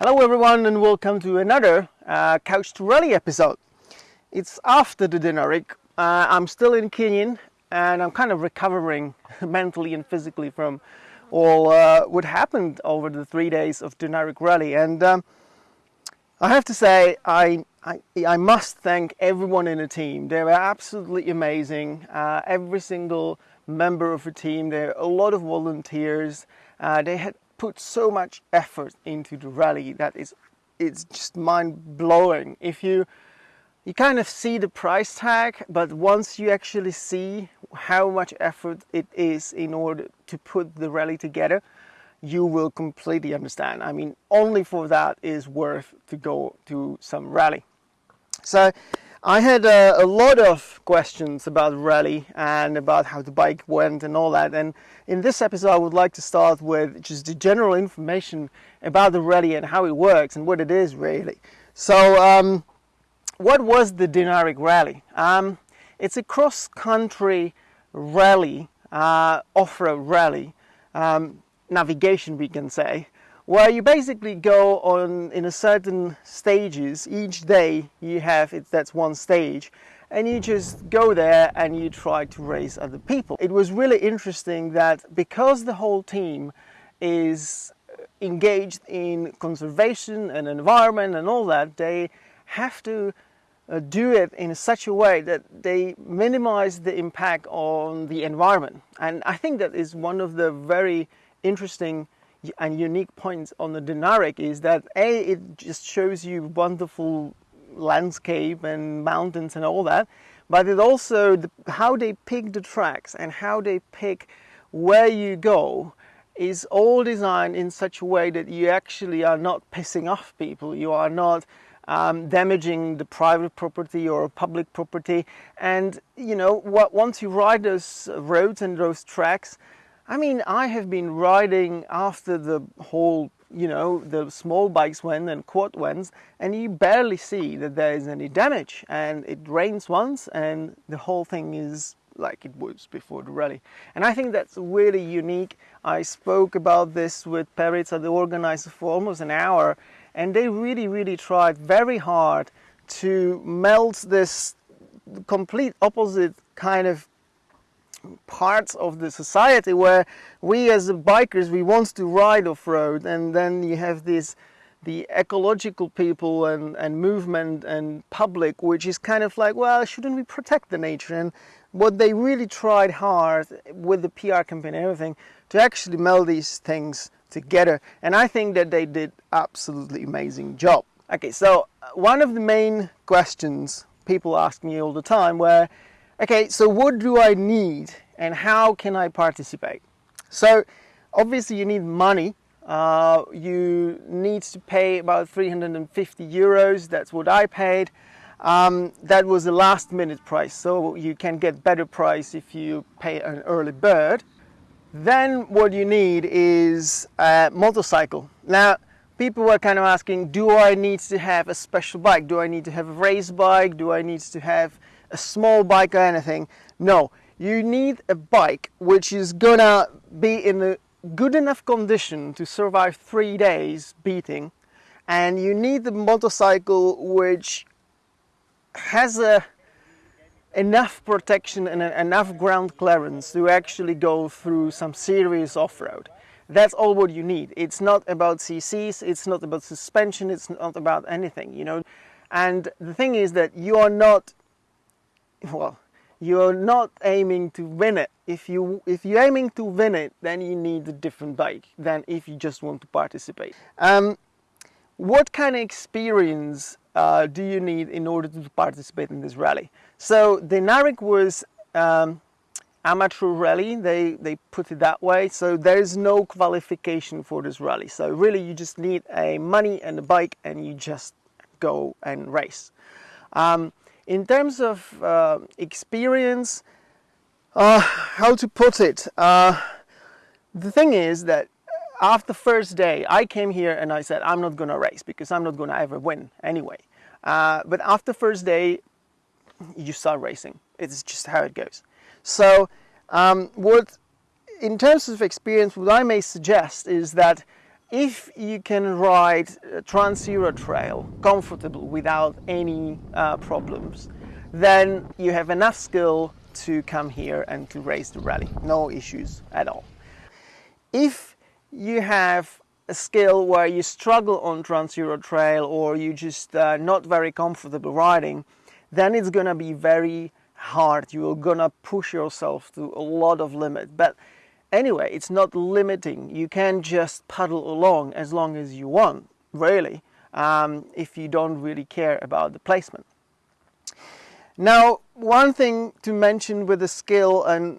Hello everyone and welcome to another uh, Couch to Rally episode. It's after the Dinaric. Uh, I'm still in Kenyan and I'm kind of recovering mentally and physically from all uh, what happened over the three days of Dinaric Rally. And um, I have to say, I, I, I, must thank everyone in the team. They were absolutely amazing. Uh, every single member of the team, there are a lot of volunteers. Uh, they had put so much effort into the rally that is it's just mind blowing. If you you kind of see the price tag, but once you actually see how much effort it is in order to put the rally together, you will completely understand. I mean, only for that is worth to go to some rally. So I had a, a, lot of questions about rally and about how the bike went and all that. And in this episode, I would like to start with just the general information about the rally and how it works and what it is really. So um, what was the Dinaric Rally? Um, it's a cross-country rally, uh, off-road rally, um, navigation we can say, where you basically go on in a certain stages. Each day you have it, that's one stage, and you just go there and you try to raise other people. It was really interesting that because the whole team is engaged in conservation and environment and all that, they have to uh, do it in such a way that they minimize the impact on the environment. And I think that is one of the very interesting and unique points on the Dinaric is that A, it just shows you wonderful landscape and mountains and all that, but it also, the, how they pick the tracks and how they pick where you go is all designed in such a way that you actually are not pissing off people. You are not um, damaging the private property or public property. And you know, what, once you ride those roads and those tracks, I mean, I have been riding after the whole, you know, the small bikes went and quad went, and you barely see that there is any damage. And it rains once, and the whole thing is like it was before the rally. And I think that's really unique. I spoke about this with Perica, the organizer, for almost an hour, and they really, really tried very hard to melt this complete opposite kind of parts of the society where we as bikers we want to ride off-road and then you have this the ecological people and, and movement and public which is kind of like well shouldn't we protect the nature and what they really tried hard with the PR campaign and everything to actually meld these things together and I think that they did absolutely amazing job. Okay, so uh, one of the main questions people ask me all the time where, okay, so what do I need and how can I participate? So obviously you need money. Uh, you need to pay about 350 euros. That's what I paid. Um, that was the last minute price. So you can get better price if you pay an early bird. Then what you need is a motorcycle. Now, people were kind of asking, do I need to have a special bike? Do I need to have a race bike? Do I need to have a small bike or anything? No, you need a bike which is gonna be in a good enough condition to survive three days beating. And you need the motorcycle which has a enough protection and enough ground clearance to actually go through some serious off-road. That's all what you need. It's not about CCs, it's not about suspension, it's not about anything, you know. And the thing is that you are not, well, you're not aiming to win it. If, you, if you're aiming to win it, then you need a different bike than if you just want to participate. Um, what kind of experience uh, do you need in order to participate in this rally? So the Dinaric was um, amateur rally, they, they put it that way. So there is no qualification for this rally. So really you just need a money and a bike and you just go and race. Um, in terms of uh, experience, uh, how to put it, uh, the thing is that after first day, I came here and I said, I'm not going to race because I'm not going to ever win anyway. Uh, but after first day, you start racing. It's just how it goes. So um, what, in terms of experience, what I may suggest is that if you can ride Trans Euro Trail comfortable without any uh, problems, then you have enough skill to come here and to race the rally. No issues at all. If you have a skill where you struggle on Trans Euro Trail or you just uh, not very comfortable riding, then it's gonna be very hard. You're gonna push yourself to a lot of limit. But anyway, it's not limiting. You can just paddle along as long as you want, really, um, if you don't really care about the placement. Now, one thing to mention with the skill and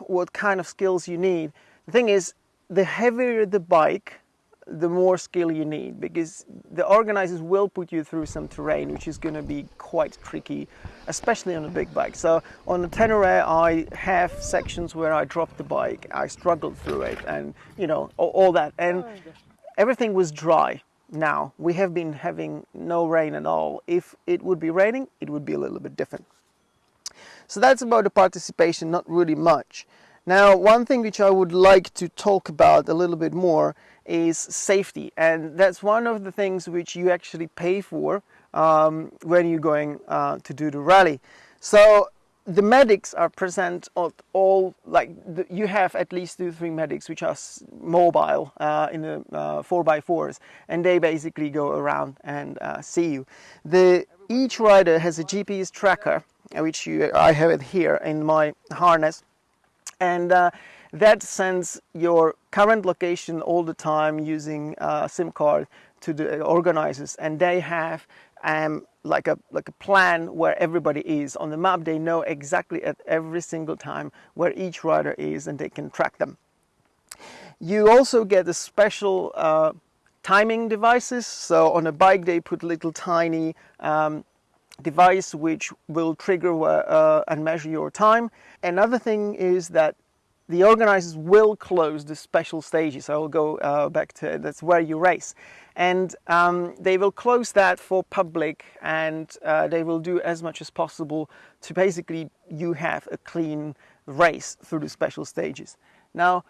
what kind of skills you need, the thing is, the heavier the bike, the more skill you need because the organizers will put you through some terrain which is going to be quite tricky especially on a big bike. So on the Tenere I have sections where I dropped the bike. I struggled through it and you know all, all that. And everything was dry. Now we have been having no rain at all. If it would be raining it would be a little bit different. So that's about the participation not really much now one thing which I would like to talk about a little bit more is safety and that's one of the things which you actually pay for um, when you're going uh, to do the rally. So the medics are present at all, like the, you have at least two, three medics which are mobile uh, in the uh, 4x4s and they basically go around and uh, see you. The, each rider has a GPS tracker which you, I have it here in my harness and uh, that sends your current location all the time using a SIM card to the organizers. And they have um, like a like a plan where everybody is. On the map they know exactly at every single time where each rider is and they can track them. You also get a special uh, timing devices. So on a bike they put little tiny um, device which will trigger uh, and measure your time another thing is that the organizers will close the special stages. I will go uh, back to that's where you race, and um, they will close that for public, and uh, they will do as much as possible to basically you have a clean race through the special stages. Now,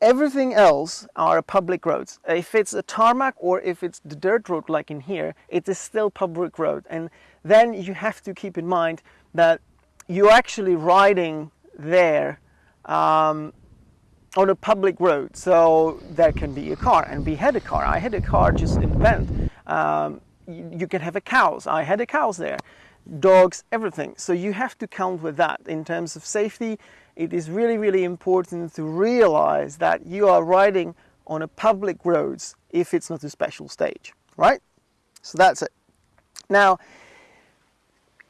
everything else are public roads. If it's a tarmac or if it's the dirt road like in here, it is still public road, and then you have to keep in mind that you're actually riding there um, on a public road. So there can be a car, and we had a car. I had a car just in Bend. Um, you, you, can have a cows. I had a cows there, dogs, everything. So you have to count with that in terms of safety. It is really, really important to realize that you are riding on a public roads if it's not a special stage, right? So that's it. Now,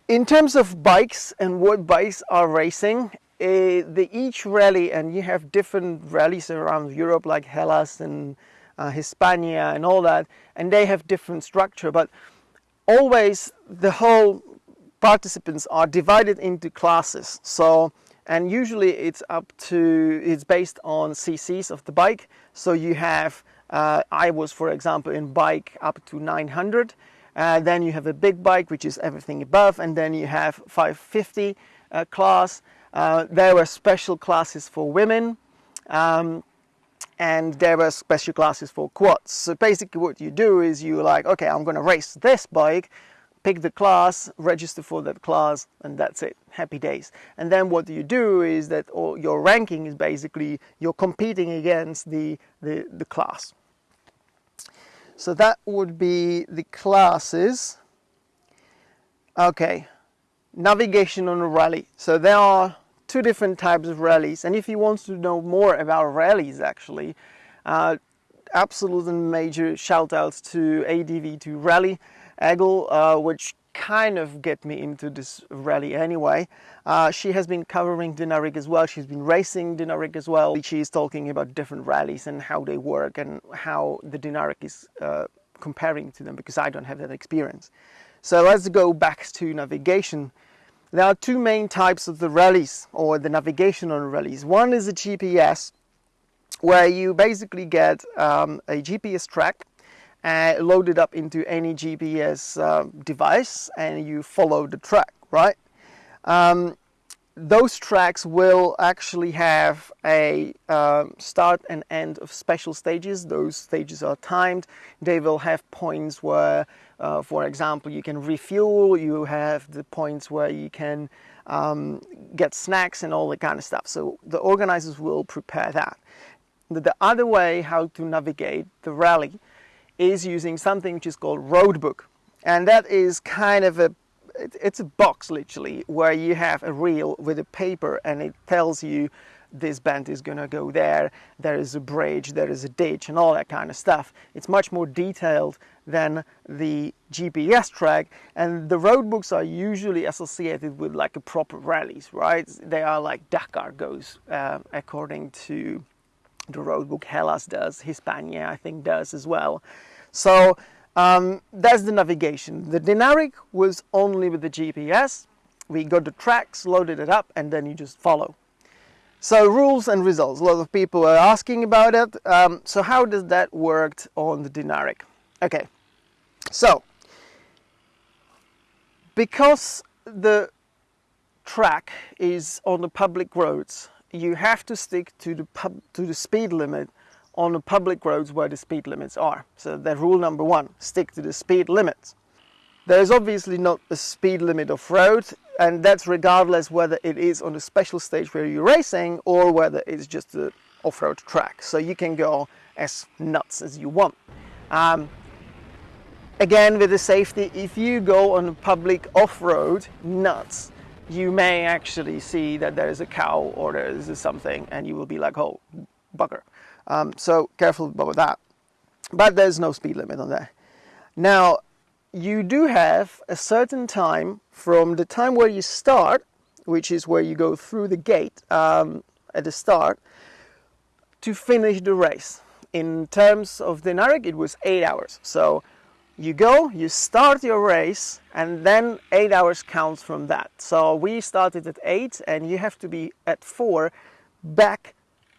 in terms of bikes and what bikes are racing, uh, the each rally, and you have different rallies around Europe like Hellas and uh, Hispania and all that, and they have different structure, but always the whole participants are divided into classes. So, and usually it's up to, it's based on CCs of the bike. So you have, uh, I was for example in bike up to 900, uh, then you have a big bike which is everything above, and then you have 550 uh, class, uh, there were special classes for women um, and there were special classes for quads. So basically what you do is you like, okay, I'm going to race this bike, pick the class, register for that class, and that's it. Happy days. And then what you do is that all your ranking is basically you're competing against the, the, the class. So that would be the classes. Okay, navigation on a rally. So there are two different types of rallies. And if you want to know more about rallies, actually, uh, absolute and major shout outs to ADV2 Rally, Eggle, uh, which kind of get me into this rally anyway. Uh, she has been covering Dinaric as well. She's been racing Dinaric as well. She's talking about different rallies and how they work and how the Dinaric is uh, comparing to them because I don't have that experience. So let's go back to navigation. There are two main types of the rallies or the navigation on rallies. One is a GPS where you basically get um, a GPS track uh, loaded up into any GPS uh, device and you follow the track, right? Um, those tracks will actually have a uh, start and end of special stages. Those stages are timed. They will have points where, uh, for example, you can refuel. You have the points where you can um, get snacks and all that kind of stuff. So the organizers will prepare that. The other way how to navigate the rally is using something which is called roadbook. And that is kind of a it's a box literally where you have a reel with a paper and it tells you this band is going to go there, there is a bridge, there is a ditch and all that kind of stuff. It's much more detailed than the GPS track and the road books are usually associated with like a proper rallies, right? They are like Dakar goes uh, according to the road book Hellas does, Hispania I think does as well. So um, that's the navigation. The Dinaric was only with the GPS. We got the tracks, loaded it up, and then you just follow. So rules and results. A lot of people are asking about it. Um, so how does that work on the Dinaric? Okay, so because the track is on the public roads, you have to stick to the pub, to the speed limit on the public roads where the speed limits are. So that rule number one, stick to the speed limits. There is obviously not a speed limit of road and that's regardless whether it is on a special stage where you're racing or whether it's just an off-road track. So you can go as nuts as you want. Um, again with the safety, if you go on a public off-road nuts, you may actually see that there is a cow or there is something and you will be like, oh, bugger. Um, so careful about that. But there's no speed limit on there. Now, you do have a certain time from the time where you start, which is where you go through the gate um, at the start, to finish the race. In terms of the Dinaric, it was eight hours. So you go, you start your race, and then eight hours counts from that. So we started at eight, and you have to be at four back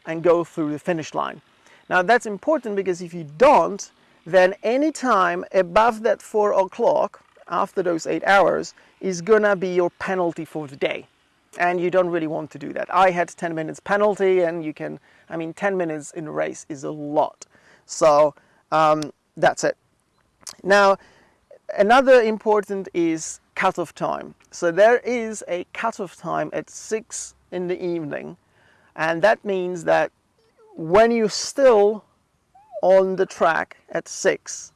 and go through the finish line. Now that's important because if you don't, then any time above that 4 o'clock, after those 8 hours, is gonna be your penalty for the day. And you don't really want to do that. I had 10 minutes penalty and you can, I mean 10 minutes in a race is a lot. So um, that's it. Now another important is cutoff time. So there is a cutoff time at 6 in the evening and that means that when you're still on the track at 6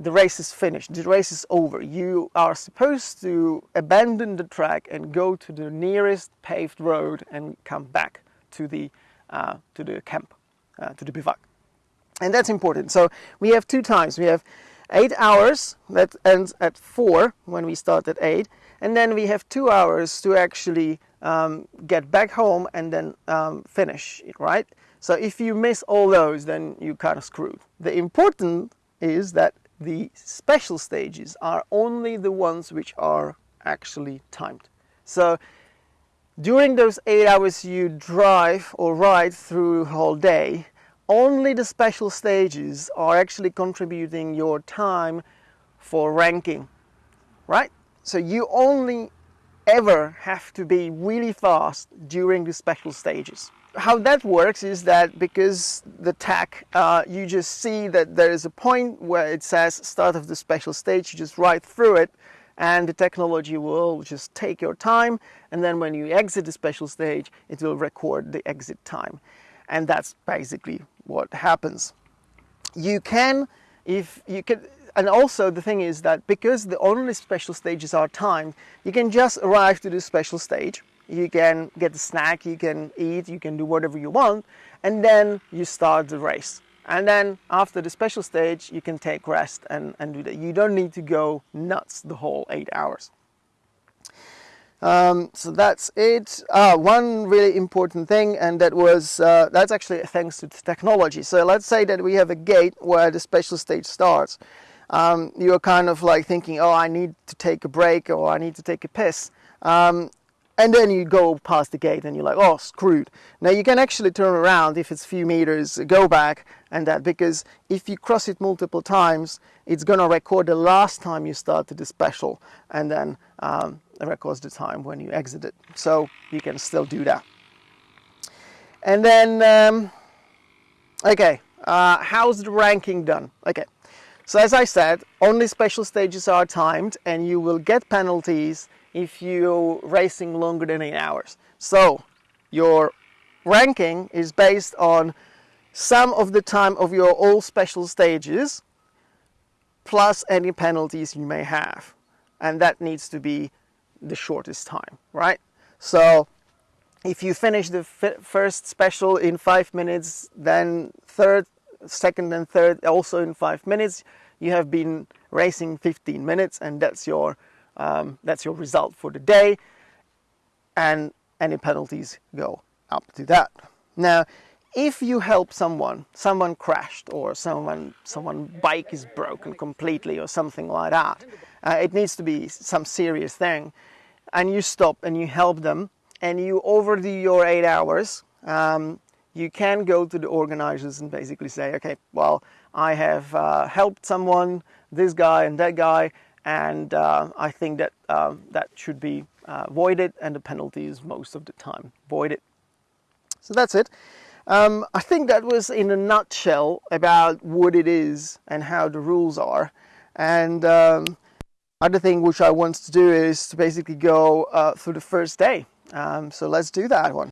the race is finished, the race is over. You are supposed to abandon the track and go to the nearest paved road and come back to the, uh, to the camp, uh, to the bivouac. And that's important. So we have two times. We have eight hours that ends at four when we start at eight. And then we have two hours to actually um, get back home and then um, finish right? So if you miss all those, then you kind of screwed. The important is that the special stages are only the ones which are actually timed. So during those eight hours you drive or ride through the whole day, only the special stages are actually contributing your time for ranking, right? So you only ever have to be really fast during the special stages. How that works is that because the tach, uh, you just see that there is a point where it says start of the special stage, you just ride through it and the technology will just take your time and then when you exit the special stage, it will record the exit time. And that's basically what happens. You can, if you can, and also the thing is that because the only special stages are timed, you can just arrive to the special stage, you can get the snack, you can eat, you can do whatever you want, and then you start the race. And then after the special stage, you can take rest and, and do that. You don't need to go nuts the whole eight hours. Um, so that's it. Ah, one really important thing, and that was uh, that's actually thanks to technology. So let's say that we have a gate where the special stage starts um, you're kind of like thinking, oh, I need to take a break or I need to take a piss. Um, and then you go past the gate and you're like, oh, screwed. Now you can actually turn around if it's a few meters, go back and that, because if you cross it multiple times, it's to record the last time you started the special and then um, records the time when you exit it. So you can still do that. And then, um, okay, uh, how's the ranking done? Okay, so as I said, only special stages are timed and you will get penalties if you're racing longer than eight hours. So your ranking is based on sum of the time of your all special stages plus any penalties you may have. And that needs to be the shortest time, right? So if you finish the first special in five minutes, then third, second and third also in five minutes, you have been racing 15 minutes and that's your um, that's your result for the day and any penalties go up to that. Now, if you help someone, someone crashed or someone someone bike is broken completely or something like that, uh, it needs to be some serious thing, and you stop and you help them and you overdo your eight hours, um, you can go to the organizers and basically say, okay, well, I have uh, helped someone, this guy and that guy, and uh, I think that uh, that should be uh, voided and the penalty is most of the time voided. So that's it. Um, I think that was in a nutshell about what it is and how the rules are. And um, other thing which I want to do is to basically go through the first day. Um, so let's do that one.